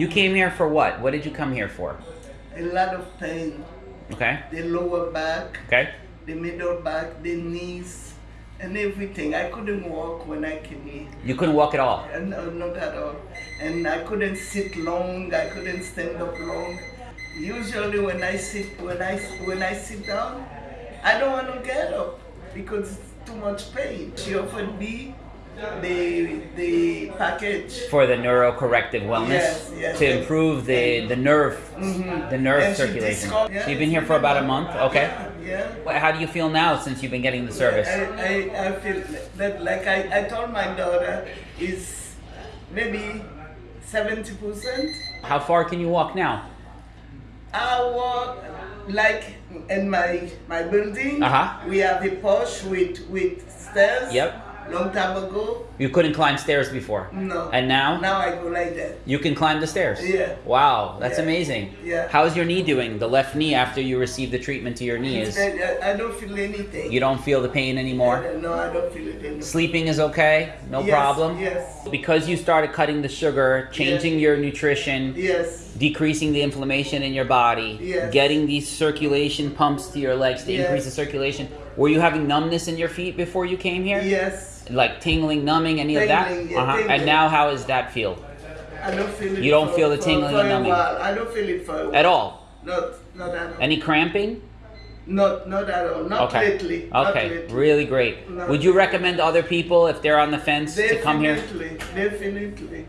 You came here for what? What did you come here for? A lot of pain. Okay. The lower back, Okay. the middle back, the knees, and everything. I couldn't walk when I came here. You couldn't walk at all. And, uh, not at all. And I couldn't sit long. I couldn't stand up long. Usually, when I sit, when I when I sit down, I don't want to get up because it's too much pain. She offered me the the package. For the neurocorrective wellness Yes, yes, to yes. improve the the nerve the nerve And circulation. discovered- so you've been here for about a month. Okay. Yeah. yeah. How do you feel now since you've been getting the service? I, I, I feel that like I, I told my daughter is maybe 70%. How far can you walk now? I walk like in my my building. Uh-huh. We have a porch with with stairs. Yep. Long time ago. You couldn't climb stairs before. No. And now? Now I go like that. You can climb the stairs. Yeah. Wow, that's Yeah. amazing. Yeah. How's your knee doing? The left knee after you received the treatment to your knee is I, I don't feel anything. you don't feel the pain anymore. No, I don't feel it anymore. Sleeping is okay, no Yes, problem. yes. Because you started cutting the sugar, changing your nutrition, Yes. decreasing the inflammation in your body, Yes. getting these circulation pumps to your legs to Yes. increase the circulation. Were you having numbness in your feet before you came here? Yes. Like tingling, numbing, any of that? Uh-huh. And now how does that feel? I don't feel it. You don't for- feel the tingling for and numbing? I don't feel it for a while. At all? Not, not at all. Any cramping? Not, not at all. Not Okay. lately. Not Okay, lately. really great. No. Would you recommend other people if they're on the fence to come here? Definitely, definitely.